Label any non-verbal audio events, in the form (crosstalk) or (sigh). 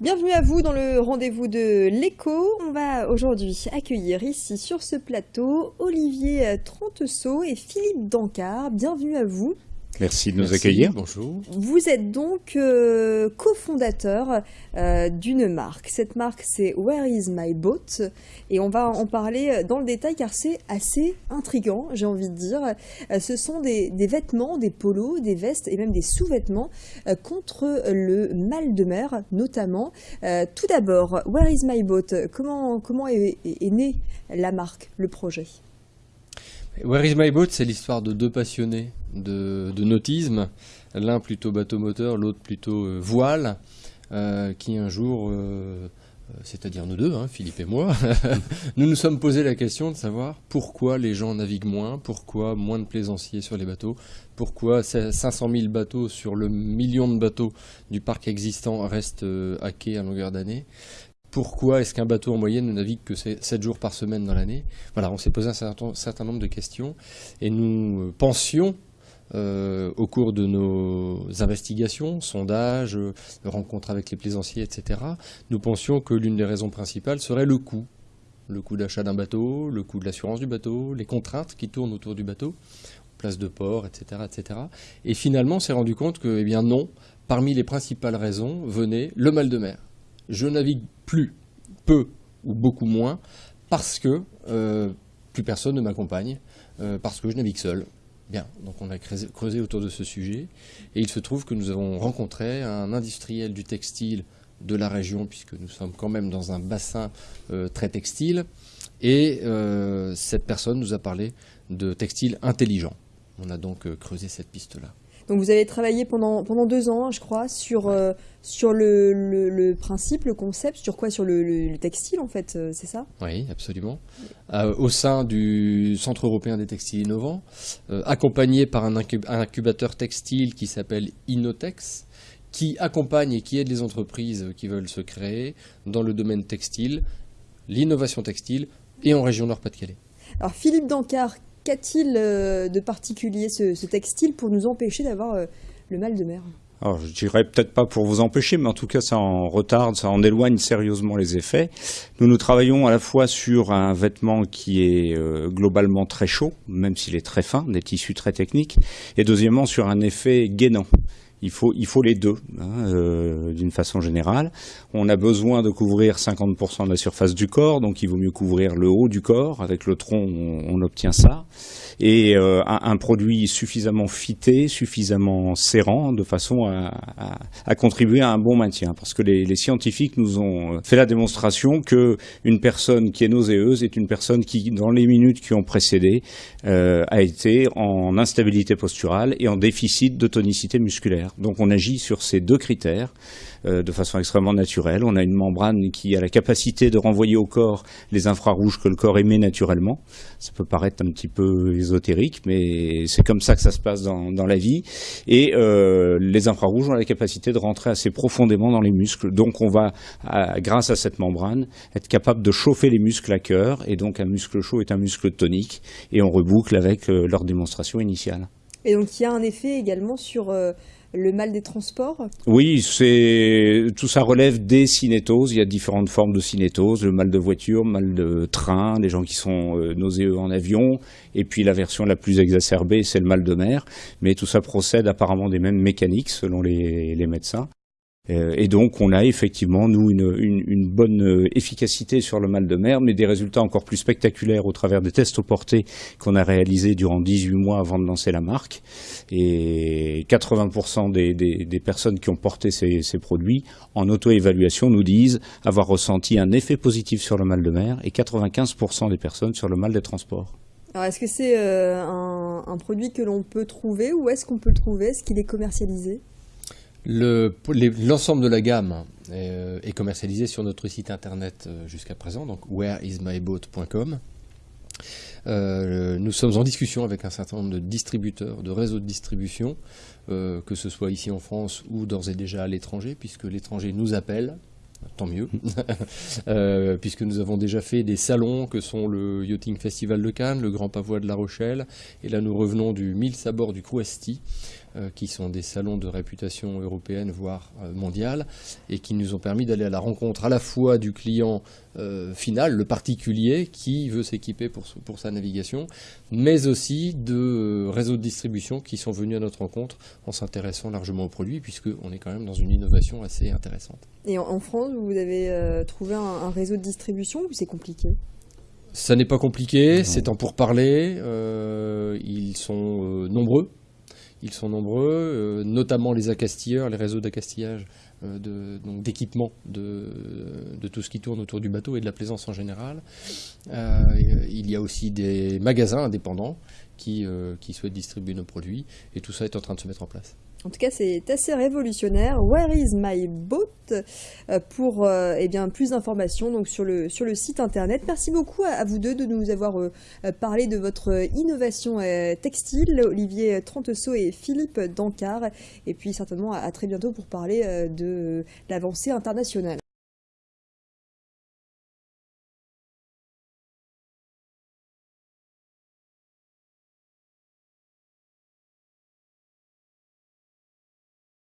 Bienvenue à vous dans le rendez-vous de l'écho. On va aujourd'hui accueillir ici sur ce plateau Olivier Tranteseau et Philippe Dancard. Bienvenue à vous. Merci de nous accueillir. Bonjour. Vous êtes donc euh, cofondateur euh, d'une marque. Cette marque, c'est Where is my boat? Et on va en parler dans le détail car c'est assez intriguant, j'ai envie de dire. Euh, ce sont des, vêtements, des polos, des vestes et même des sous-vêtements contre le mal de mer, notamment. tout d'abord, Where is my boat? Comment, comment est, est née la marque, le projet? Where is my boat? C'est l'histoire de deux passionnés de, nautisme, l'un plutôt bateau moteur, l'autre plutôt euh, voile, euh, qui un jour, euh, c'est-à-dire nous deux, hein, Philippe et moi, (laughs) nous nous sommes posé la question de savoir pourquoi les gens naviguent moins, pourquoi moins de plaisanciers sur les bateaux, pourquoi 500 000 bateaux sur le million de bateaux du parc existant restent à quai à longueur d'année, pourquoi est-ce qu'un bateau en moyenne ne navigue que 7 jours par semaine dans l'année? Voilà, on s'est posé un certain, nombre de questions et nous pensions euh, au cours de nos investigations, sondages, euh, rencontres avec les plaisanciers, etc., nous pensions que l'une des raisons principales serait le coût. Le coût d'achat d'un bateau, le coût de l'assurance du bateau, les contraintes qui tournent autour du bateau, place de port, etc. etc. Et finalement, on s'est rendu compte que, eh bien non, parmi les principales raisons venait le mal de mer. Je navigue plus, peu ou beaucoup moins, parce que euh, plus personne ne m'accompagne, parce que je navigue seul, Bien, donc on a creusé autour de ce sujet et il se trouve que nous avons rencontré un industriel du textile de la région, puisque nous sommes quand même dans un bassin euh, très textile, et euh, cette personne nous a parlé de textile intelligent. On a donc euh, creusé cette piste-là. Donc vous avez travaillé pendant, pendant deux ans, je crois, sur, euh, sur le, le, principe, le concept, sur quoi? Sur le, textile, en fait, euh, c'est ça? Oui, absolument. Euh, au sein du Centre européen des textiles innovants, accompagné par un, incubateur textile qui s'appelle Innotex, qui accompagne et qui aide les entreprises qui veulent se créer dans le domaine textile, l'innovation textile, et en région Nord-Pas-de-Calais. Alors Philippe Dancard, Qu'a-t-il euh, de particulier ce, textile pour nous empêcher d'avoir euh, le mal de mer? Alors, je dirais peut-être pas pour vous empêcher, mais en tout cas, ça en retarde, ça en éloigne sérieusement les effets. Nous, nous travaillons à la fois sur un vêtement qui est euh, globalement très chaud, même s'il est très fin, des tissus très techniques, et deuxièmement sur un effet gainant. Il faut, il faut les deux, hein, euh, d'une façon générale. On a besoin de couvrir 50% de la surface du corps, donc il vaut mieux couvrir le haut du corps. Avec le tronc, on, obtient ça. Et euh, un, produit suffisamment fité, suffisamment serrant, de façon à, à, contribuer à un bon maintien. Parce que les, scientifiques nous ont fait la démonstration que une personne qui est nauséeuse est une personne qui, dans les minutes qui ont précédé, euh, a été en instabilité posturale et en déficit de tonicité musculaire. Donc on agit sur ces deux critères euh, de façon extrêmement naturelle. On a une membrane qui a la capacité de renvoyer au corps les infrarouges que le corps émet naturellement. Ça peut paraître un petit peu ésotérique, mais c'est comme ça que ça se passe dans, la vie. Et euh, les infrarouges ont la capacité de rentrer assez profondément dans les muscles. Donc on va, grâce à cette membrane, être capable de chauffer les muscles à cœur. Et donc un muscle chaud est un muscle tonique. Et on reboucle avec euh, leur démonstration initiale. Et donc il y a un effet également sur le mal des transports Oui, c'est tout ça relève des cinétoses. Il y a différentes formes de cinétose, le mal de voiture, le mal de train, les gens qui sont euh, nauséeux en avion, et puis la version la plus exacerbée, c'est le mal de mer. Mais tout ça procède apparemment des mêmes mécaniques selon les médecins. Euh, et donc, on a effectivement, nous, une, bonne euh, efficacité sur le mal de mer, mais des résultats encore plus spectaculaires au travers des tests au porté qu'on a réalisés durant 18 mois avant de lancer la marque. Et 80% des, personnes qui ont porté ces, produits, en auto-évaluation, nous disent avoir ressenti un effet positif sur le mal de mer, et 95% des personnes sur le mal des transports. Alors, est-ce que c'est euh, un, produit que l'on peut trouver, ou est-ce qu'on peut le trouver? Est-ce qu'il est commercialisé? L'ensemble de la gamme euh, est, commercialisé sur notre site internet euh, jusqu'à présent, donc whereismyboat.com. Euh, nous sommes en discussion avec un certain nombre de distributeurs, de réseaux de distribution, que ce soit ici en France ou d'ores et déjà à l'étranger, puisque l'étranger nous appelle tant mieux, (laughs) puisque nous avons déjà fait des salons que sont le Yachting Festival de Cannes, le Grand Pavois de La Rochelle, et là nous revenons du Mille Sabords du Crouesti, qui sont des salons de réputation européenne, voire euh, mondiale, et qui nous ont permis d'aller à la rencontre à la fois du client final, le particulier, qui veut s'équiper pour, pour, sa navigation, mais aussi de réseaux de distribution qui sont venus à notre rencontre en s'intéressant largement aux produits, puisqu'on est quand même dans une innovation assez intéressante. Et en, France, vous avez trouvé un, réseau de distribution ou c'est compliqué? Ça n'est pas compliqué, c'est en pourparler. Euh, ils sont nombreux. Ils sont nombreux, euh, notamment les accastilleurs, les réseaux d'accastillage euh, d'équipement de, de, tout ce qui tourne autour du bateau et de la plaisance en général. Euh, il y a aussi des magasins indépendants qui, qui souhaitent distribuer nos produits et tout ça est en train de se mettre en place. En tout cas, c'est assez révolutionnaire. Where is my boat? Euh, Pour euh, eh bien, plus d'informations donc sur le, sur le site internet. Merci beaucoup à, vous deux de nous avoir euh, parlé de votre innovation textile, Olivier Tranteseau et Philippe Dancard. Et puis certainement à très bientôt pour parler de l'avancée internationale.